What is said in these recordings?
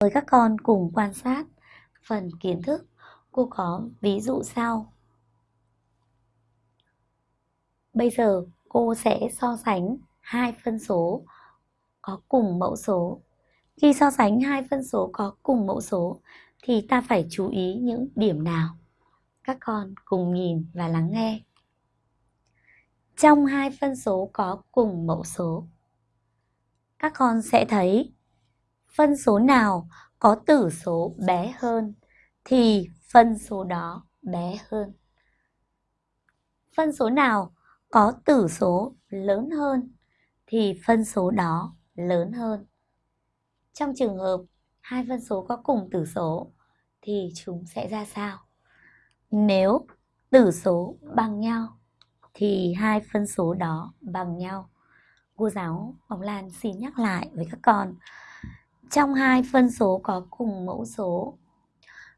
Mời các con cùng quan sát phần kiến thức. Cô có ví dụ sau. Bây giờ cô sẽ so sánh hai phân số có cùng mẫu số. Khi so sánh hai phân số có cùng mẫu số thì ta phải chú ý những điểm nào? Các con cùng nhìn và lắng nghe. Trong hai phân số có cùng mẫu số, các con sẽ thấy phân số nào có tử số bé hơn thì phân số đó bé hơn. Phân số nào có tử số lớn hơn thì phân số đó lớn hơn. Trong trường hợp hai phân số có cùng tử số thì chúng sẽ ra sao? Nếu tử số bằng nhau thì hai phân số đó bằng nhau. Cô giáo Bóng Lan xin nhắc lại với các con. Trong hai phân số có cùng mẫu số,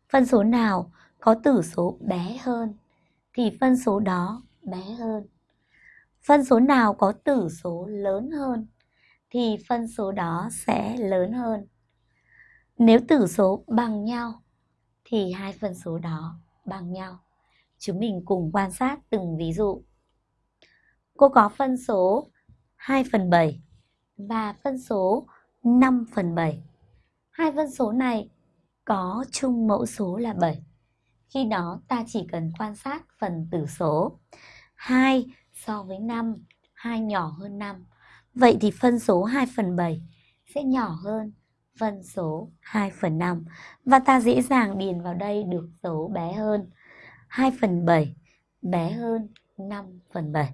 phân số nào có tử số bé hơn thì phân số đó bé hơn. Phân số nào có tử số lớn hơn thì phân số đó sẽ lớn hơn. Nếu tử số bằng nhau thì hai phân số đó bằng nhau. Chúng mình cùng quan sát từng ví dụ. Cô có phân số 2 phần 7 và phân số 5 phần 7. Hai phân số này có chung mẫu số là 7. Khi đó ta chỉ cần quan sát phần tử số. 2 so với 5, 2 nhỏ hơn 5. Vậy thì phân số 2 phần 7 sẽ nhỏ hơn phân số 2 phần 5. Và ta dễ dàng điền vào đây được số bé hơn. 2 phần 7 bé hơn 5 phần 7.